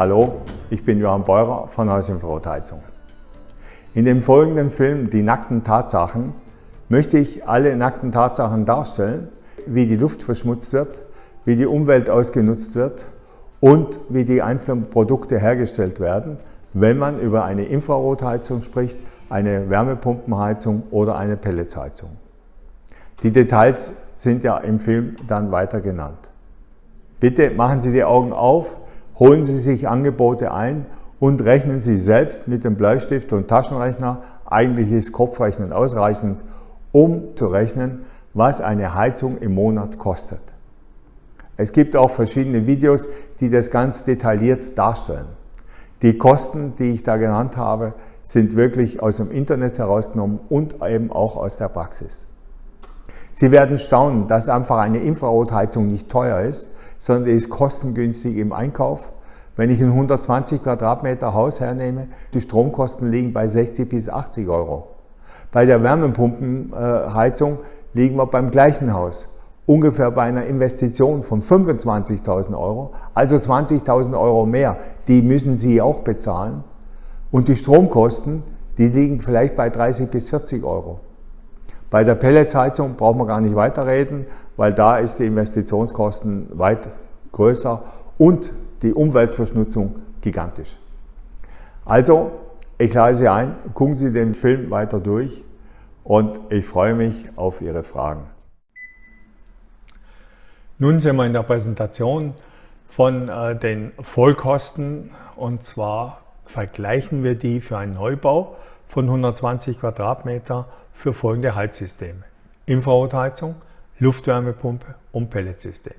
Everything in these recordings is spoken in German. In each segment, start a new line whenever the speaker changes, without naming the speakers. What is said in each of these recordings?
Hallo, ich bin Johann Beurer von Haus. In dem folgenden Film Die nackten Tatsachen möchte ich alle nackten Tatsachen darstellen, wie die Luft verschmutzt wird, wie die Umwelt ausgenutzt wird und wie die einzelnen Produkte hergestellt werden, wenn man über eine Infrarotheizung spricht, eine Wärmepumpenheizung oder eine Pelletsheizung. Die Details sind ja im Film dann weiter genannt. Bitte machen Sie die Augen auf, holen Sie sich Angebote ein und rechnen Sie selbst mit dem Bleistift und Taschenrechner. Eigentlich ist Kopfrechnen ausreichend, um zu rechnen, was eine Heizung im Monat kostet. Es gibt auch verschiedene Videos, die das ganz detailliert darstellen. Die Kosten, die ich da genannt habe, sind wirklich aus dem Internet herausgenommen und eben auch aus der Praxis. Sie werden staunen, dass einfach eine Infrarotheizung nicht teuer ist, sondern ist kostengünstig im Einkauf. Wenn ich ein 120 Quadratmeter Haus hernehme, die Stromkosten liegen bei 60 bis 80 Euro. Bei der Wärmepumpenheizung liegen wir beim gleichen Haus, ungefähr bei einer Investition von 25.000 Euro, also 20.000 Euro mehr. Die müssen Sie auch bezahlen. Und die Stromkosten, die liegen vielleicht bei 30 bis 40 Euro. Bei der Pelletsheizung braucht man gar nicht weiterreden, weil da ist die Investitionskosten weit größer und die Umweltverschmutzung gigantisch. Also, ich lade Sie ein, gucken Sie den Film weiter durch und ich freue mich auf Ihre Fragen.
Nun sind wir in der Präsentation von äh, den Vollkosten und zwar vergleichen wir die für einen Neubau von 120 Quadratmeter für folgende Heizsysteme. Infrarotheizung, Luftwärmepumpe und Pelletsystem.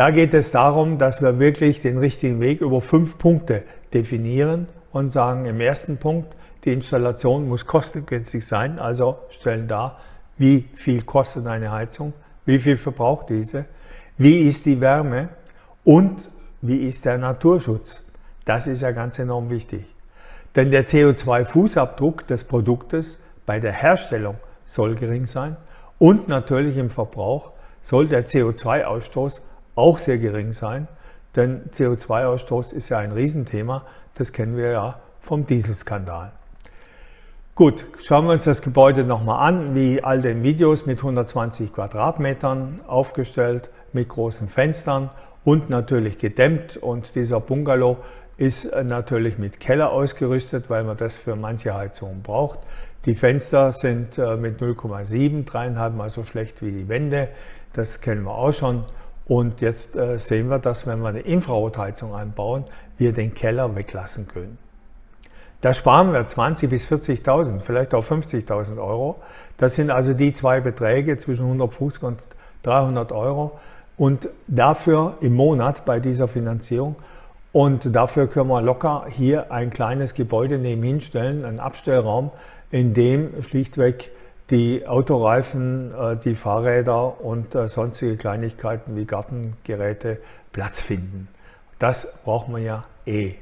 Da geht es darum, dass wir wirklich den richtigen Weg über fünf Punkte definieren und sagen, im ersten Punkt, die Installation muss kostengünstig sein, also stellen dar, wie viel kostet eine Heizung, wie viel verbraucht diese, wie ist die Wärme und wie ist der Naturschutz. Das ist ja ganz enorm wichtig. Denn der CO2-Fußabdruck des Produktes bei der Herstellung soll gering sein und natürlich im Verbrauch soll der CO2-Ausstoß auch sehr gering sein, denn CO2-Ausstoß ist ja ein Riesenthema, das kennen wir ja vom Dieselskandal. Gut, schauen wir uns das Gebäude nochmal an, wie all den Videos mit 120 Quadratmetern aufgestellt, mit großen Fenstern und natürlich gedämmt und dieser Bungalow ist natürlich mit Keller ausgerüstet, weil man das für manche Heizungen braucht. Die Fenster sind äh, mit 0,7, dreieinhalb mal so schlecht wie die Wände. Das kennen wir auch schon. Und jetzt äh, sehen wir, dass wenn wir eine Infrarotheizung einbauen, wir den Keller weglassen können. Da sparen wir 20.000 bis 40.000, vielleicht auch 50.000 Euro. Das sind also die zwei Beträge zwischen 150 und 300 Euro. Und dafür im Monat bei dieser Finanzierung und dafür können wir locker hier ein kleines Gebäude nebenhin stellen, einen Abstellraum, in dem schlichtweg die Autoreifen, äh, die Fahrräder und äh, sonstige Kleinigkeiten wie Gartengeräte Platz finden. Das braucht man ja eh.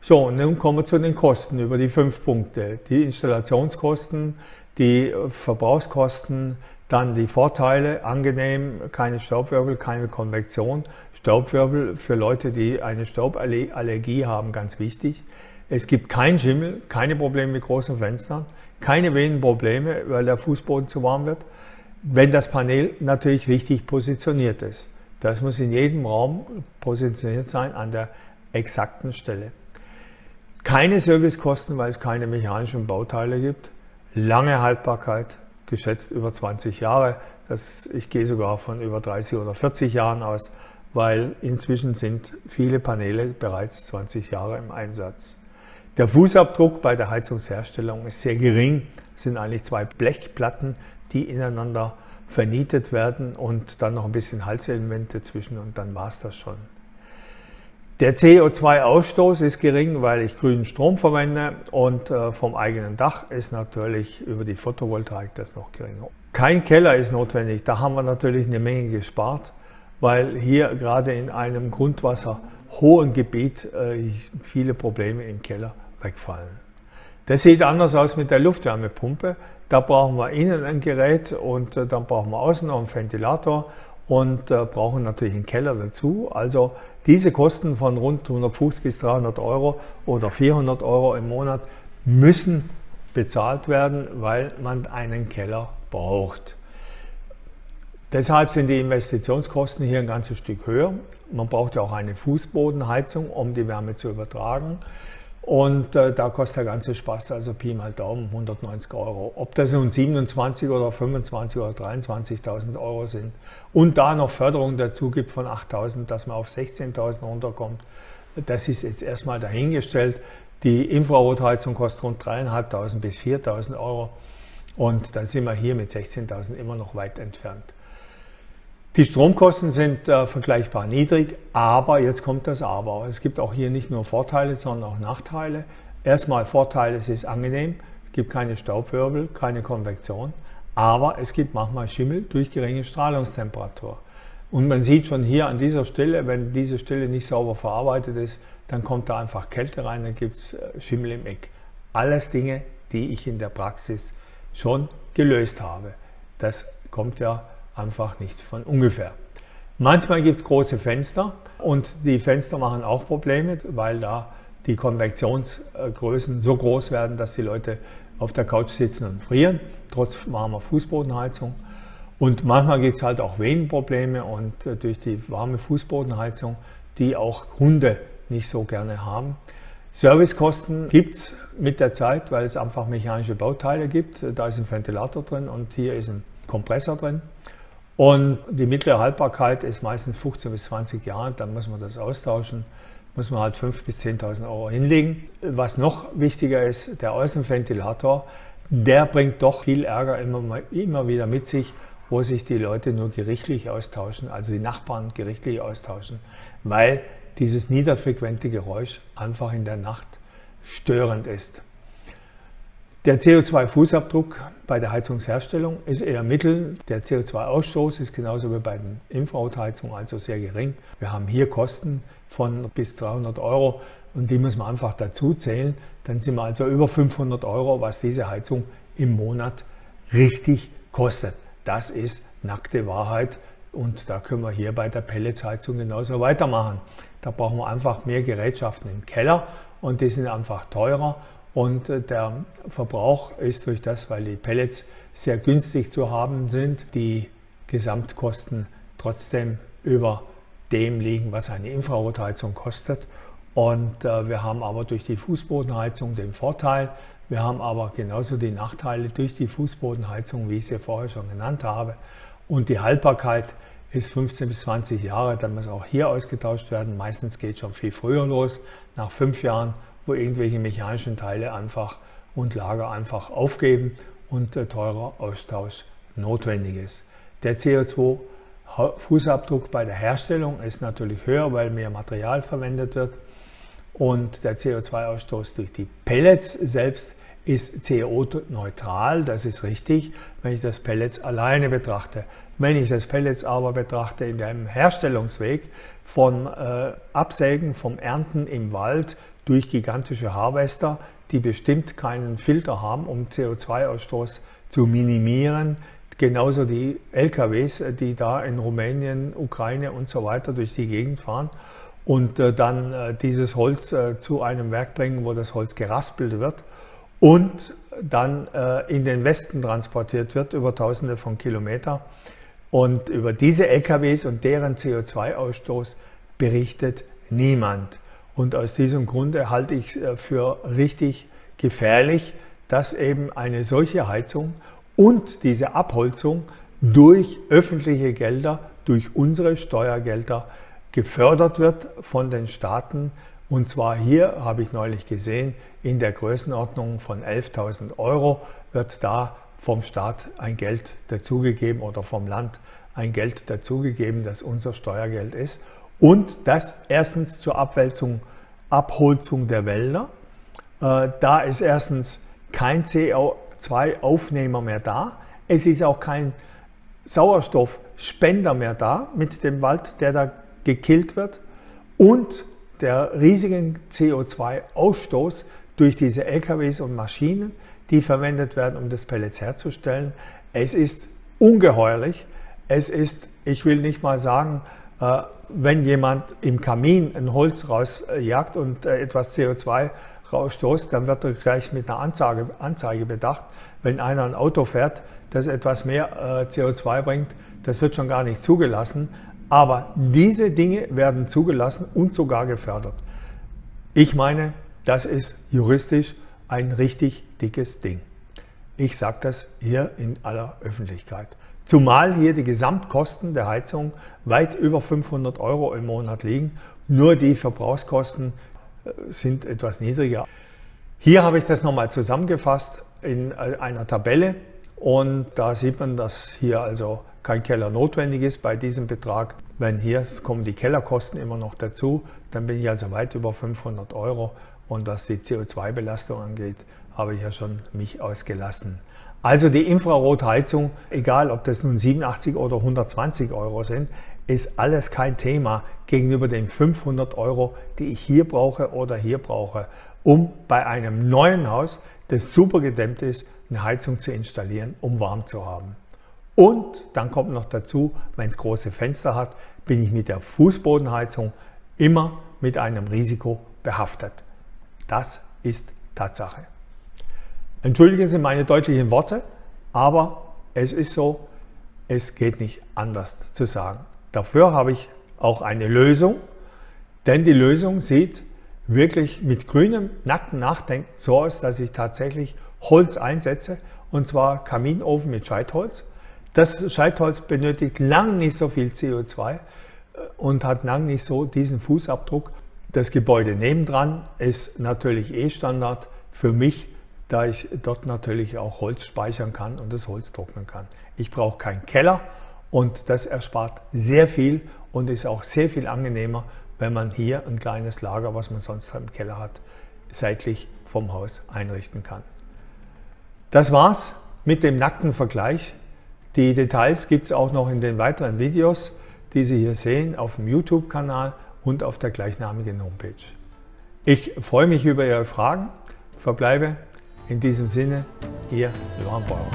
So, und nun kommen wir zu den Kosten über die fünf Punkte. Die Installationskosten, die Verbrauchskosten, dann die Vorteile, angenehm, keine Staubwirbel, keine Konvektion. Staubwirbel für Leute, die eine Stauballergie haben, ganz wichtig. Es gibt keinen Schimmel, keine Probleme mit großen Fenstern, keine Venenprobleme, weil der Fußboden zu warm wird, wenn das Panel natürlich richtig positioniert ist. Das muss in jedem Raum positioniert sein an der exakten Stelle. Keine Servicekosten, weil es keine mechanischen Bauteile gibt. Lange Haltbarkeit, geschätzt über 20 Jahre. Das, ich gehe sogar von über 30 oder 40 Jahren aus, weil inzwischen sind viele Paneele bereits 20 Jahre im Einsatz. Der Fußabdruck bei der Heizungsherstellung ist sehr gering. Es sind eigentlich zwei Blechplatten, die ineinander vernietet werden und dann noch ein bisschen Halselemente zwischen und dann war es das schon. Der CO2-Ausstoß ist gering, weil ich grünen Strom verwende und äh, vom eigenen Dach ist natürlich über die Photovoltaik das noch geringer. Kein Keller ist notwendig, da haben wir natürlich eine Menge gespart, weil hier gerade in einem grundwasserhohen Gebiet äh, viele Probleme im Keller wegfallen. Das sieht anders aus mit der Luftwärmepumpe. Da brauchen wir innen ein Gerät und äh, dann brauchen wir außen noch einen Ventilator und äh, brauchen natürlich einen Keller dazu. Also diese Kosten von rund 150 bis 300 Euro oder 400 Euro im Monat müssen bezahlt werden, weil man einen Keller braucht. Deshalb sind die Investitionskosten hier ein ganzes Stück höher. Man braucht ja auch eine Fußbodenheizung, um die Wärme zu übertragen. Und äh, da kostet der ganze Spaß, also Pi mal Daumen, 190 Euro. Ob das nun 27 oder 25 oder 23.000 Euro sind und da noch Förderung dazu gibt von 8.000, dass man auf 16.000 runterkommt, das ist jetzt erstmal dahingestellt. Die Infrarotheizung kostet rund 3.500 bis 4.000 Euro und da sind wir hier mit 16.000 immer noch weit entfernt. Die Stromkosten sind äh, vergleichbar niedrig, aber jetzt kommt das Aber. Es gibt auch hier nicht nur Vorteile, sondern auch Nachteile. Erstmal Vorteil, es ist angenehm, es gibt keine Staubwirbel, keine Konvektion, aber es gibt manchmal Schimmel durch geringe Strahlungstemperatur. Und man sieht schon hier an dieser Stelle, wenn diese Stelle nicht sauber verarbeitet ist, dann kommt da einfach Kälte rein, dann gibt es äh, Schimmel im Eck. Alles Dinge, die ich in der Praxis schon gelöst habe. Das kommt ja einfach nicht von ungefähr. Manchmal gibt es große Fenster und die Fenster machen auch Probleme, weil da die Konvektionsgrößen so groß werden, dass die Leute auf der Couch sitzen und frieren, trotz warmer Fußbodenheizung. Und manchmal gibt es halt auch Venenprobleme und äh, durch die warme Fußbodenheizung, die auch Hunde nicht so gerne haben. Servicekosten gibt es mit der Zeit, weil es einfach mechanische Bauteile gibt. Da ist ein Ventilator drin und hier ist ein Kompressor drin. Und die mittlere Haltbarkeit ist meistens 15 bis 20 Jahre, dann muss man das austauschen, muss man halt 5.000 bis 10.000 Euro hinlegen. Was noch wichtiger ist, der Außenventilator, der bringt doch viel Ärger immer, immer wieder mit sich, wo sich die Leute nur gerichtlich austauschen, also die Nachbarn gerichtlich austauschen, weil dieses niederfrequente Geräusch einfach in der Nacht störend ist. Der CO2-Fußabdruck bei der Heizungsherstellung ist eher mittel. Der CO2-Ausstoß ist genauso wie bei den Infrarotheizungen also sehr gering. Wir haben hier Kosten von bis 300 Euro und die muss man einfach dazu zählen. Dann sind wir also über 500 Euro, was diese Heizung im Monat richtig kostet. Das ist nackte Wahrheit und da können wir hier bei der Pelletsheizung genauso weitermachen. Da brauchen wir einfach mehr Gerätschaften im Keller und die sind einfach teurer und äh, der Verbrauch ist durch das, weil die Pellets sehr günstig zu haben sind, die Gesamtkosten trotzdem über dem liegen, was eine Infrarotheizung kostet. Und äh, wir haben aber durch die Fußbodenheizung den Vorteil, wir haben aber genauso die Nachteile durch die Fußbodenheizung, wie ich sie vorher schon genannt habe. Und die Haltbarkeit ist 15 bis 20 Jahre, dann muss auch hier ausgetauscht werden. Meistens geht schon viel früher los, nach fünf Jahren wo irgendwelche mechanischen Teile einfach und Lager einfach aufgeben und teurer Austausch notwendig ist. Der CO2-Fußabdruck bei der Herstellung ist natürlich höher, weil mehr Material verwendet wird und der CO2-Ausstoß durch die Pellets selbst ist CO-neutral, das ist richtig, wenn ich das Pellets alleine betrachte. Wenn ich das Pellets aber betrachte in einem Herstellungsweg vom äh, Absägen, vom Ernten im Wald durch gigantische Harvester, die bestimmt keinen Filter haben, um CO2-Ausstoß zu minimieren. Genauso die LKWs, die da in Rumänien, Ukraine und so weiter durch die Gegend fahren und äh, dann äh, dieses Holz äh, zu einem Werk bringen, wo das Holz geraspelt wird und dann in den Westen transportiert wird über tausende von Kilometern. Und über diese LKWs und deren CO2-Ausstoß berichtet niemand. Und aus diesem Grunde halte ich äh, für richtig gefährlich, dass eben eine solche Heizung und diese Abholzung durch öffentliche Gelder, durch unsere Steuergelder gefördert wird von den Staaten. Und zwar hier, habe ich neulich gesehen, in der Größenordnung von 11.000 Euro wird da vom Staat ein Geld dazugegeben oder vom Land ein Geld dazugegeben, das unser Steuergeld ist und das erstens zur Abwälzung, Abholzung der Wälder. Äh, da ist erstens kein CO2-Aufnehmer mehr da. Es ist auch kein Sauerstoffspender mehr da mit dem Wald, der da gekillt wird. Und der riesigen CO2-Ausstoß durch diese LKWs und Maschinen, die verwendet werden, um das Pellets herzustellen. Es ist ungeheuerlich. Es ist, ich will nicht mal sagen, äh, wenn jemand im Kamin ein Holz rausjagt und äh, etwas CO2 rausstoßt, dann wird er gleich mit einer Anzeige, Anzeige bedacht. Wenn einer ein Auto fährt, das etwas mehr äh, CO2 bringt, das wird schon gar nicht zugelassen. Aber diese Dinge werden zugelassen und sogar gefördert. Ich meine, das ist juristisch ein richtig dickes Ding. Ich sage das hier in aller Öffentlichkeit. Zumal hier die Gesamtkosten der Heizung weit über 500 Euro im Monat liegen. Nur die Verbrauchskosten äh, sind etwas niedriger. Hier habe ich das nochmal zusammengefasst in äh, einer Tabelle und da sieht man, dass hier also kein Keller notwendig ist bei diesem Betrag. Wenn hier kommen die Kellerkosten immer noch dazu, dann bin ich also weit über 500 Euro und was die CO2-Belastung angeht, habe ich ja schon mich ausgelassen. Also die Infrarotheizung, egal ob das nun 87 oder 120 Euro sind, ist alles kein Thema gegenüber den 500 Euro, die ich hier brauche oder hier brauche, um bei einem neuen Haus, das super gedämmt ist, eine Heizung zu installieren, um warm zu haben. Und dann kommt noch dazu, wenn es große Fenster hat, bin ich mit der Fußbodenheizung immer mit einem Risiko behaftet. Das ist Tatsache. Entschuldigen Sie meine deutlichen Worte, aber es ist so, es geht nicht anders zu sagen. Dafür habe ich auch eine Lösung, denn die Lösung sieht wirklich mit grünem, nacktem Nachdenken so aus, dass ich tatsächlich Holz einsetze und zwar Kaminofen mit Scheitholz. Das Scheitholz benötigt lang nicht so viel CO2 äh, und hat lang nicht so diesen Fußabdruck. Das Gebäude nebendran ist natürlich eh Standard für mich da ich dort natürlich auch Holz speichern kann und das Holz trocknen kann. Ich brauche keinen Keller und das erspart sehr viel und ist auch sehr viel angenehmer, wenn man hier ein kleines Lager, was man sonst im Keller hat, seitlich vom Haus einrichten kann. Das war's mit dem nackten Vergleich. Die Details gibt es auch noch in den weiteren Videos, die Sie hier sehen auf dem YouTube-Kanal und auf der gleichnamigen Homepage. Ich freue mich über Ihre Fragen, verbleibe in diesem Sinne, Ihr Johann Bauer.